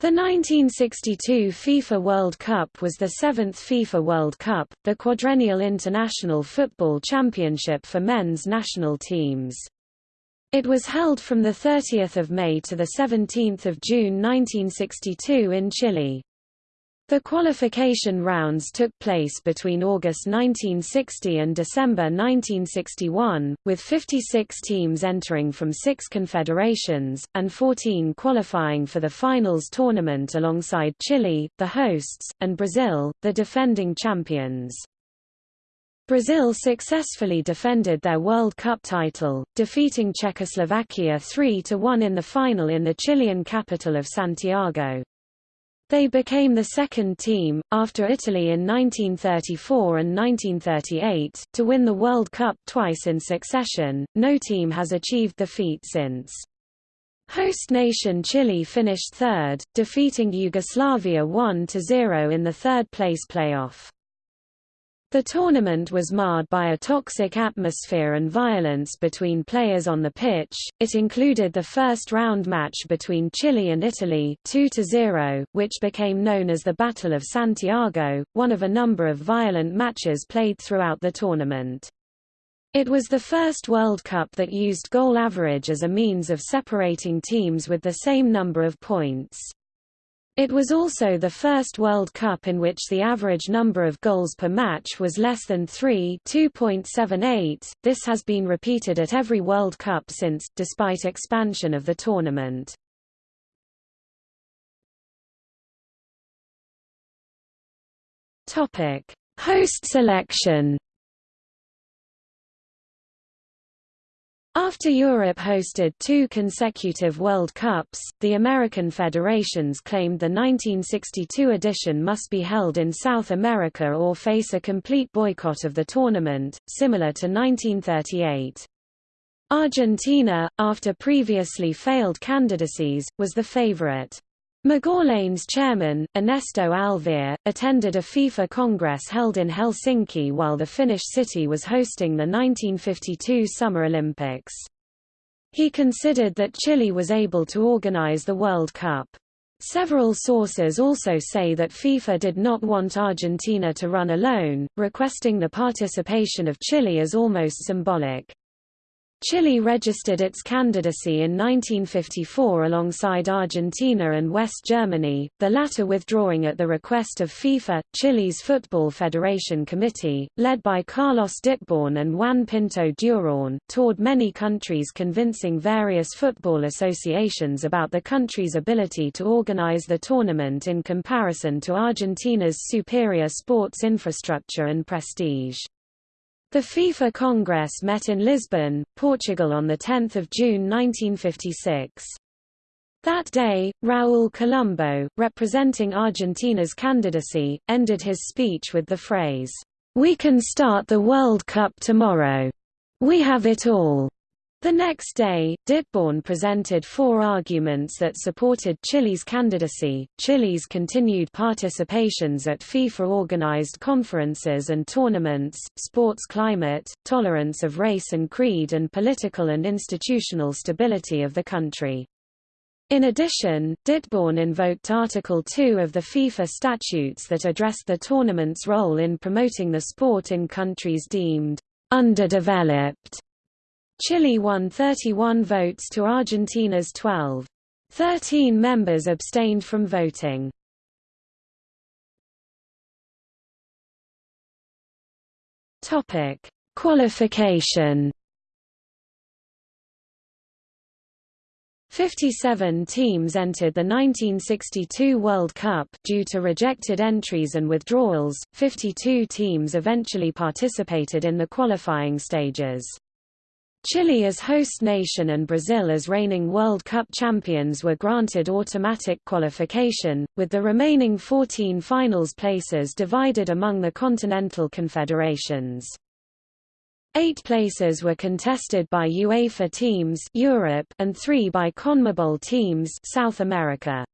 The 1962 FIFA World Cup was the seventh FIFA World Cup, the quadrennial international football championship for men's national teams. It was held from 30 May to 17 June 1962 in Chile. The qualification rounds took place between August 1960 and December 1961, with 56 teams entering from six confederations, and 14 qualifying for the finals tournament alongside Chile, the hosts, and Brazil, the defending champions. Brazil successfully defended their World Cup title, defeating Czechoslovakia 3–1 in the final in the Chilean capital of Santiago. They became the second team, after Italy in 1934 and 1938, to win the World Cup twice in succession. No team has achieved the feat since. Host nation Chile finished third, defeating Yugoslavia 1–0 in the third-place playoff. The tournament was marred by a toxic atmosphere and violence between players on the pitch. It included the first round match between Chile and Italy, 2-0, which became known as the Battle of Santiago, one of a number of violent matches played throughout the tournament. It was the first World Cup that used goal average as a means of separating teams with the same number of points. It was also the first World Cup in which the average number of goals per match was less than 3 2.78. This has been repeated at every World Cup since, despite expansion of the tournament. Topic: Host selection After Europe hosted two consecutive World Cups, the American federations claimed the 1962 edition must be held in South America or face a complete boycott of the tournament, similar to 1938. Argentina, after previously failed candidacies, was the favorite. Magallanes chairman, Ernesto Alvear, attended a FIFA Congress held in Helsinki while the Finnish city was hosting the 1952 Summer Olympics. He considered that Chile was able to organize the World Cup. Several sources also say that FIFA did not want Argentina to run alone, requesting the participation of Chile as almost symbolic. Chile registered its candidacy in 1954 alongside Argentina and West Germany, the latter withdrawing at the request of FIFA. Chile's Football Federation Committee, led by Carlos Ditborn and Juan Pinto Durán, toured many countries convincing various football associations about the country's ability to organize the tournament in comparison to Argentina's superior sports infrastructure and prestige. The FIFA Congress met in Lisbon, Portugal on 10 June 1956. That day, Raúl Colombo, representing Argentina's candidacy, ended his speech with the phrase, "'We can start the World Cup tomorrow. We have it all.' The next day, Ditborn presented four arguments that supported Chile's candidacy, Chile's continued participations at FIFA-organized conferences and tournaments, sports climate, tolerance of race and creed and political and institutional stability of the country. In addition, Ditborn invoked Article 2 of the FIFA statutes that addressed the tournament's role in promoting the sport in countries deemed underdeveloped Chile won 31 votes to Argentina's 12. Thirteen members abstained from voting. Topic: Qualification. 57 teams entered the 1962 World Cup due to rejected entries and withdrawals. 52 teams eventually participated in the qualifying stages. Chile as host nation and Brazil as reigning World Cup champions were granted automatic qualification, with the remaining 14 finals places divided among the continental confederations. Eight places were contested by UEFA teams Europe and three by CONMEBOL teams South America.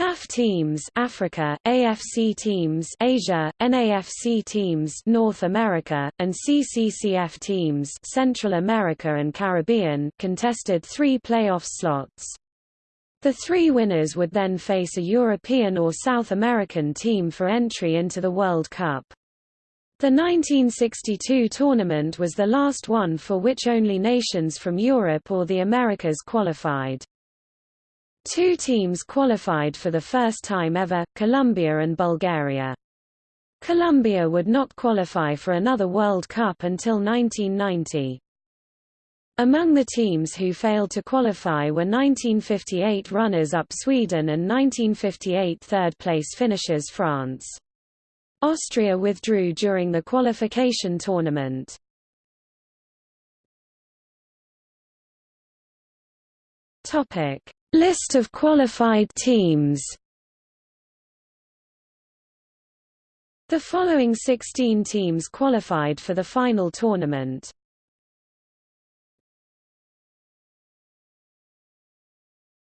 CAF teams Africa, AFC teams Asia, NAFC teams North America, and CCCF teams Central America and Caribbean contested three playoff slots. The three winners would then face a European or South American team for entry into the World Cup. The 1962 tournament was the last one for which only nations from Europe or the Americas qualified. Two teams qualified for the first time ever, Colombia and Bulgaria. Colombia would not qualify for another World Cup until 1990. Among the teams who failed to qualify were 1958 runners-up Sweden and 1958 third-place finishers France. Austria withdrew during the qualification tournament. Topic: List of qualified teams. The following 16 teams qualified for the final tournament.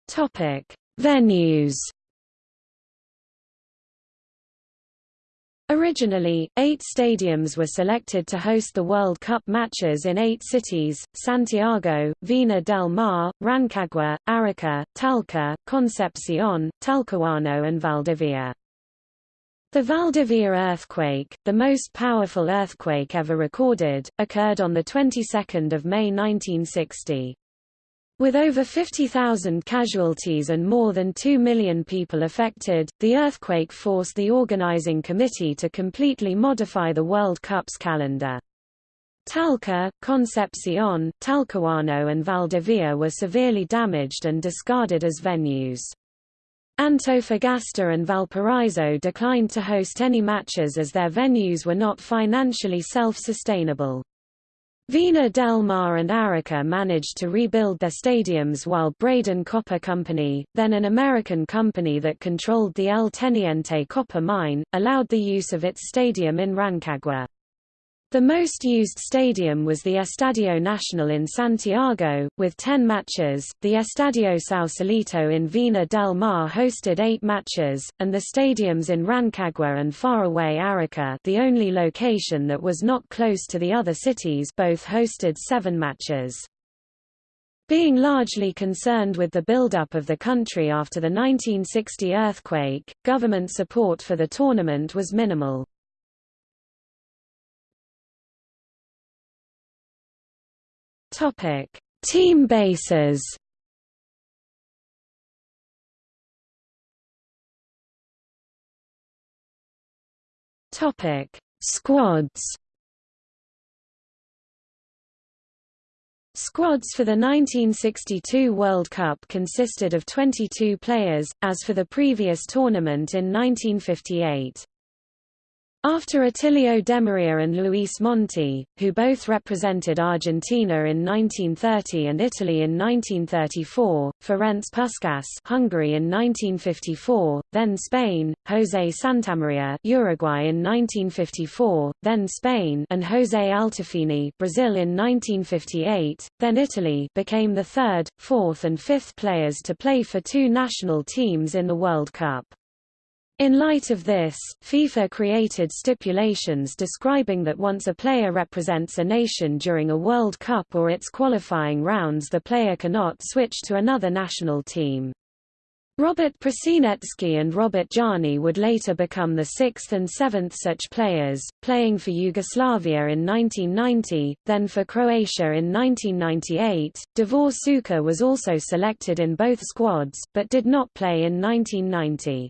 Topic: Venues. Originally, eight stadiums were selected to host the World Cup matches in eight cities, Santiago, Vina del Mar, Rancagua, Arica, Talca, Concepcion, Talcahuano and Valdivia. The Valdivia earthquake, the most powerful earthquake ever recorded, occurred on the 22nd of May 1960. With over 50,000 casualties and more than 2 million people affected, the earthquake forced the organizing committee to completely modify the World Cup's calendar. Talca, Concepcion, Talcahuano and Valdivia were severely damaged and discarded as venues. Antofagasta and Valparaiso declined to host any matches as their venues were not financially self-sustainable. Vina del Mar and Arica managed to rebuild their stadiums while Braden Copper Company, then an American company that controlled the El Teniente copper mine, allowed the use of its stadium in Rancagua. The most used stadium was the Estadio Nacional in Santiago, with 10 matches, the Estadio Sausalito in Vina del Mar hosted 8 matches, and the stadiums in Rancagua and faraway Arica the only location that was not close to the other cities both hosted 7 matches. Being largely concerned with the buildup of the country after the 1960 earthquake, government support for the tournament was minimal. Topic: Team bases. Topic: Squads. Squads for the 1962 World Cup consisted of 22 players, as for the previous tournament in 1958. After Attilio Demaria and Luis Monti, who both represented Argentina in 1930 and Italy in 1934, Ferenc Puskás Hungary in 1954, then Spain, José Santamaria Uruguay in 1954, then Spain and José Altafini Brazil in 1958, then Italy became the third, fourth and fifth players to play for two national teams in the World Cup. In light of this, FIFA created stipulations describing that once a player represents a nation during a World Cup or its qualifying rounds the player cannot switch to another national team. Robert Prosinecki and Robert Jarni would later become the sixth and seventh such players, playing for Yugoslavia in 1990, then for Croatia in 1998. Davor Suker was also selected in both squads, but did not play in 1990.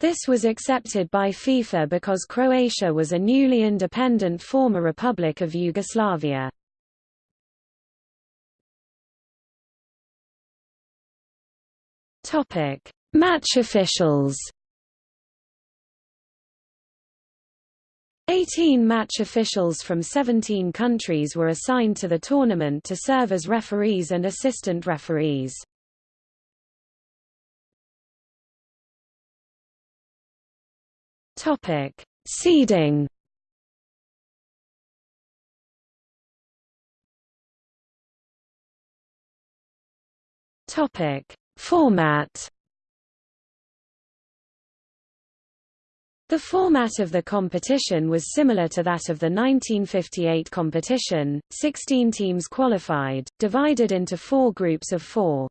This was accepted by FIFA because Croatia was a newly independent former Republic of Yugoslavia. Topic: Match officials. 18 match officials from 17 countries were assigned to the tournament to serve as referees and assistant referees. Topic: Seeding. Topic: Format. The format of the competition was similar to that of the 1958 competition, 16 teams qualified, divided into four groups of four.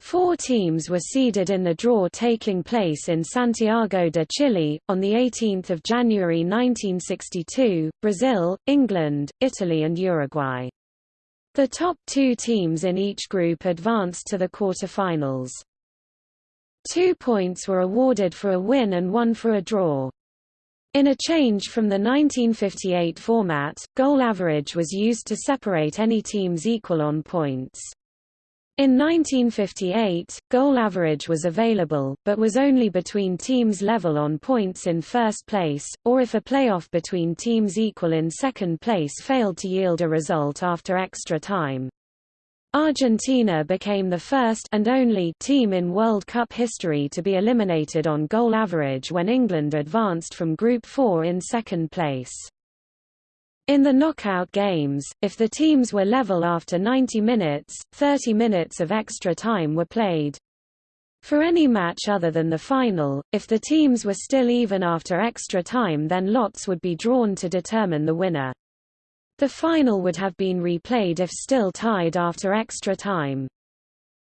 Four teams were seeded in the draw taking place in Santiago de Chile, on 18 January 1962, Brazil, England, Italy and Uruguay. The top two teams in each group advanced to the quarterfinals. Two points were awarded for a win and one for a draw. In a change from the 1958 format, goal average was used to separate any teams equal on points. In 1958, goal average was available, but was only between teams level on points in first place, or if a playoff between teams equal in second place failed to yield a result after extra time. Argentina became the first and only team in World Cup history to be eliminated on goal average when England advanced from Group 4 in second place. In the knockout games, if the teams were level after 90 minutes, 30 minutes of extra time were played. For any match other than the final, if the teams were still even after extra time then lots would be drawn to determine the winner. The final would have been replayed if still tied after extra time.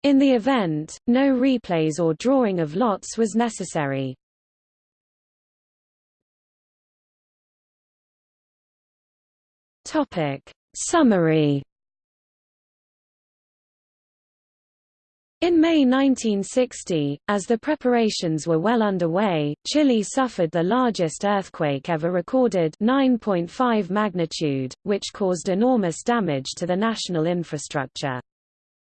In the event, no replays or drawing of lots was necessary. Topic. Summary In May 1960, as the preparations were well underway, Chile suffered the largest earthquake ever recorded 9.5 magnitude, which caused enormous damage to the national infrastructure.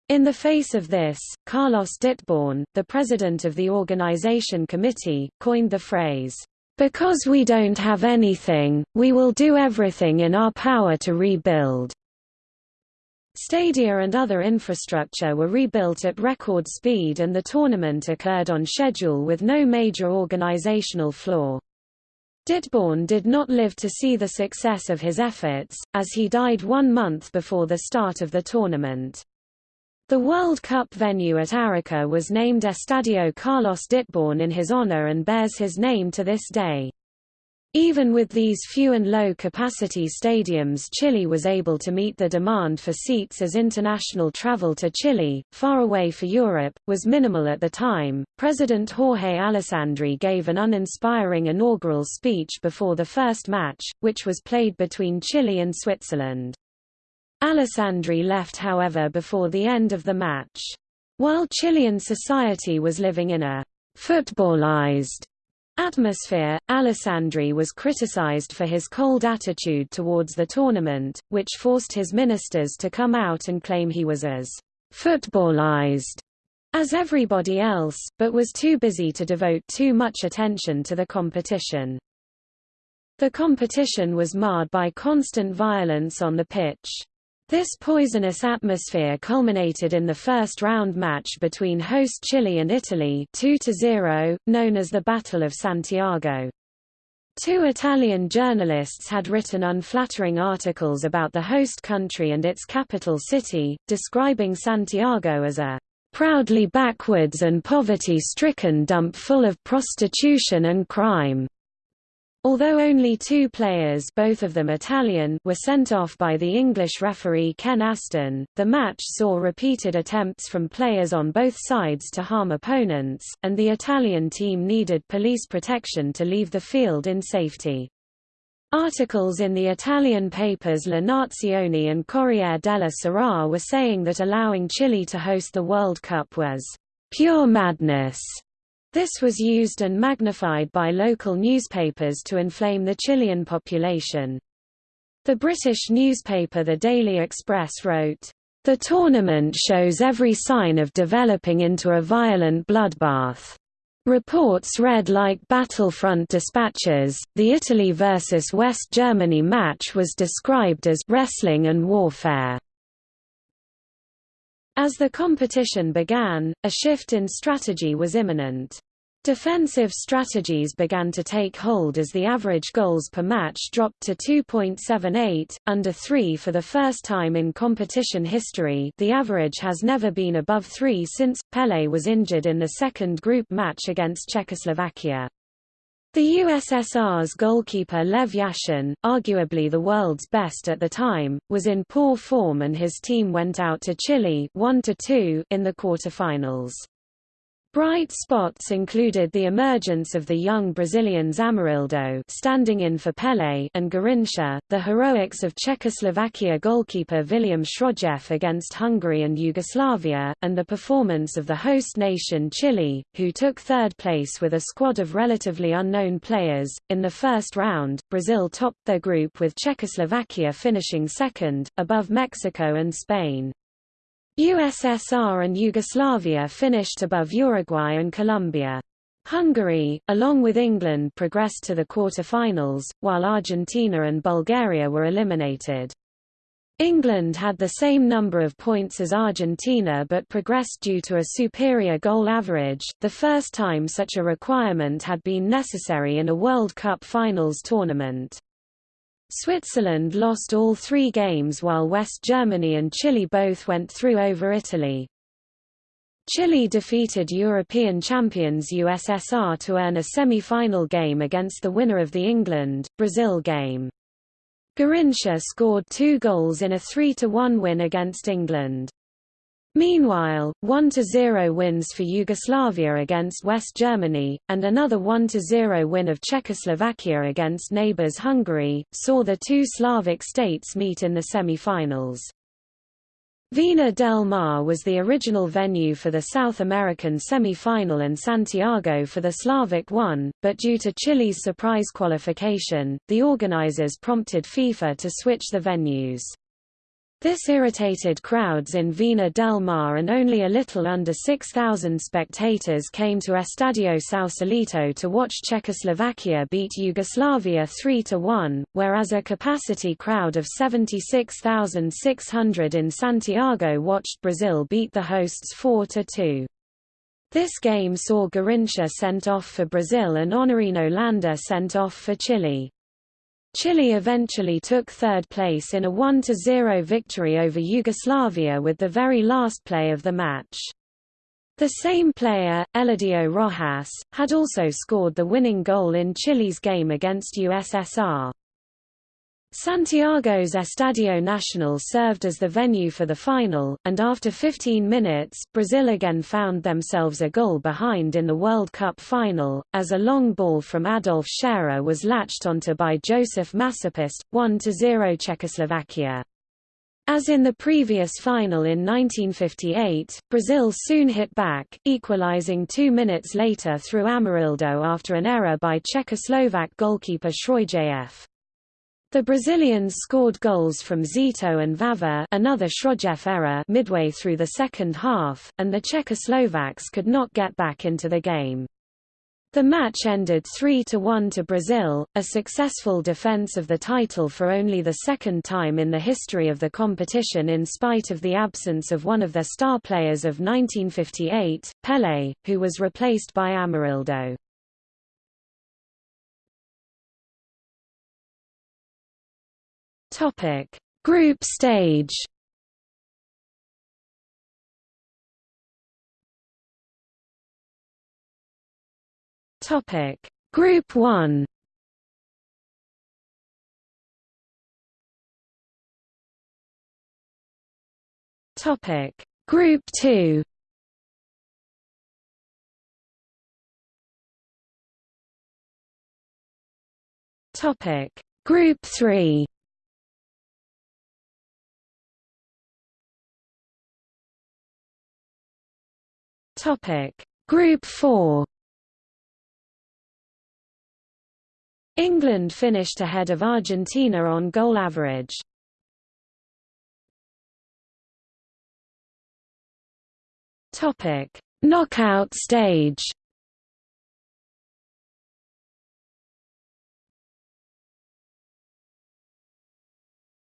In the face of this, Carlos Ditborn, the president of the organization committee, coined the phrase, because we don't have anything, we will do everything in our power to rebuild. Stadia and other infrastructure were rebuilt at record speed and the tournament occurred on schedule with no major organizational flaw. Ditborn did not live to see the success of his efforts, as he died one month before the start of the tournament. The World Cup venue at Arica was named Estadio Carlos Ditborn in his honor and bears his name to this day. Even with these few and low-capacity stadiums Chile was able to meet the demand for seats as international travel to Chile, far away for Europe, was minimal at the time. President Jorge Alessandri gave an uninspiring inaugural speech before the first match, which was played between Chile and Switzerland. Alessandri left however before the end of the match. While Chilean society was living in a footballized atmosphere, Alessandri was criticized for his cold attitude towards the tournament, which forced his ministers to come out and claim he was as footballized as everybody else, but was too busy to devote too much attention to the competition. The competition was marred by constant violence on the pitch. This poisonous atmosphere culminated in the first round match between host Chile and Italy 2-0, known as the Battle of Santiago. Two Italian journalists had written unflattering articles about the host country and its capital city, describing Santiago as a proudly backwards and poverty-stricken dump full of prostitution and crime. Although only two players both of them Italian were sent off by the English referee Ken Aston, the match saw repeated attempts from players on both sides to harm opponents, and the Italian team needed police protection to leave the field in safety. Articles in the Italian papers La Nazione and Corriere della Sera were saying that allowing Chile to host the World Cup was pure madness this was used and magnified by local newspapers to inflame the Chilean population. The British newspaper The Daily Express wrote, "...the tournament shows every sign of developing into a violent bloodbath." Reports read like battlefront dispatches. The Italy versus West Germany match was described as wrestling and warfare. As the competition began, a shift in strategy was imminent. Defensive strategies began to take hold as the average goals per match dropped to 2.78, under 3 for the first time in competition history the average has never been above 3 since, Pelé was injured in the second group match against Czechoslovakia. The USSR's goalkeeper Lev Yashin, arguably the world's best at the time, was in poor form and his team went out to Chile 1 in the quarterfinals. Bright spots included the emergence of the young Brazilians Amarildo standing in for Pelé and Garrincha, the heroics of Czechoslovakia goalkeeper Viliam Schrojf against Hungary and Yugoslavia, and the performance of the host nation Chile, who took third place with a squad of relatively unknown players. In the first round, Brazil topped their group with Czechoslovakia finishing second, above Mexico and Spain. USSR and Yugoslavia finished above Uruguay and Colombia. Hungary, along with England progressed to the quarter-finals, while Argentina and Bulgaria were eliminated. England had the same number of points as Argentina but progressed due to a superior goal average, the first time such a requirement had been necessary in a World Cup finals tournament. Switzerland lost all three games while West Germany and Chile both went through over Italy. Chile defeated European champions USSR to earn a semi-final game against the winner of the England-Brazil game. Garrincha scored two goals in a 3–1 win against England. Meanwhile, 1–0 wins for Yugoslavia against West Germany, and another 1–0 win of Czechoslovakia against neighbours Hungary, saw the two Slavic states meet in the semi-finals. Vina del Mar was the original venue for the South American semi-final and Santiago for the Slavic one, but due to Chile's surprise qualification, the organizers prompted FIFA to switch the venues. This irritated crowds in Vina del Mar and only a little under 6,000 spectators came to Estadio Sausalito to watch Czechoslovakia beat Yugoslavia 3–1, whereas a capacity crowd of 76,600 in Santiago watched Brazil beat the hosts 4–2. This game saw Garrincha sent off for Brazil and Honorino Landa sent off for Chile. Chile eventually took third place in a 1–0 victory over Yugoslavia with the very last play of the match. The same player, Eladio Rojas, had also scored the winning goal in Chile's game against USSR. Santiago's Estadio Nacional served as the venue for the final, and after 15 minutes, Brazil again found themselves a goal behind in the World Cup final, as a long ball from Adolf Scherer was latched onto by Josef Masopust, 1–0 Czechoslovakia. As in the previous final in 1958, Brazil soon hit back, equalizing two minutes later through Amarildo after an error by Czechoslovak goalkeeper Schrojf. The Brazilians scored goals from Zito and Vava another Schrojf error midway through the second half, and the Czechoslovaks could not get back into the game. The match ended 3–1 to Brazil, a successful defense of the title for only the second time in the history of the competition in spite of the absence of one of their star players of 1958, Pelé, who was replaced by Amarildo. Topic: Group stage. Topic: Group 1. Topic: Group 2. Topic: Group 3. Topic. Group 4 England finished ahead of Argentina on goal average. Topic. Knockout stage.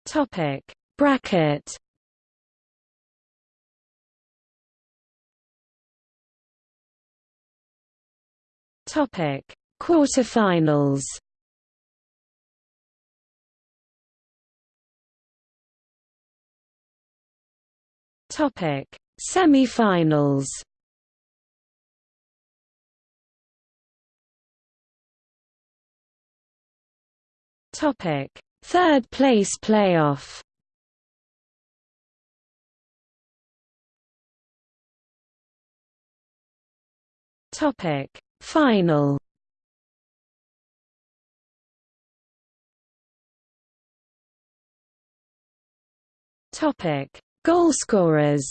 Topic. Bracket Topic: Quarterfinals. Topic: Semifinals. Topic: Third place playoff. Topic: Final. Topic: Goalscorers.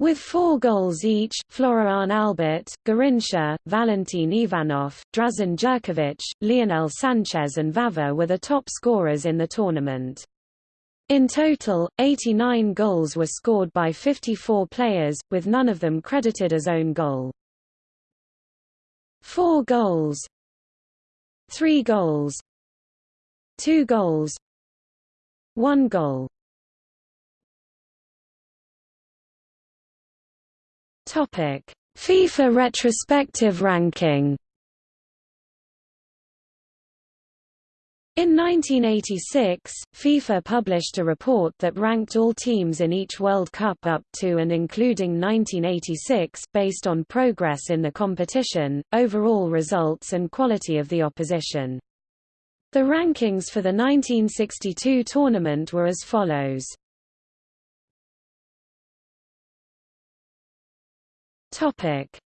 With four goals each, Florian Albert, Garrincha, Valentin Ivanov, Drazan Jerkovic, Lionel Sanchez and Vava were the top scorers in the tournament. In total, 89 goals were scored by 54 players, with none of them credited as own goal. Four goals Three goals Two goals One goal Topic: FIFA retrospective ranking. In 1986, FIFA published a report that ranked all teams in each World Cup up to and including 1986 based on progress in the competition, overall results and quality of the opposition. The rankings for the 1962 tournament were as follows.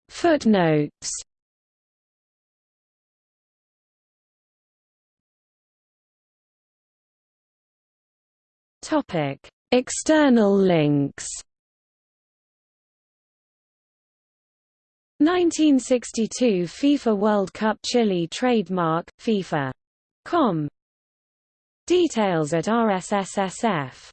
Footnotes Topic. External links 1962 FIFA World Cup Chile trademark, FIFA.com Details at RSSSF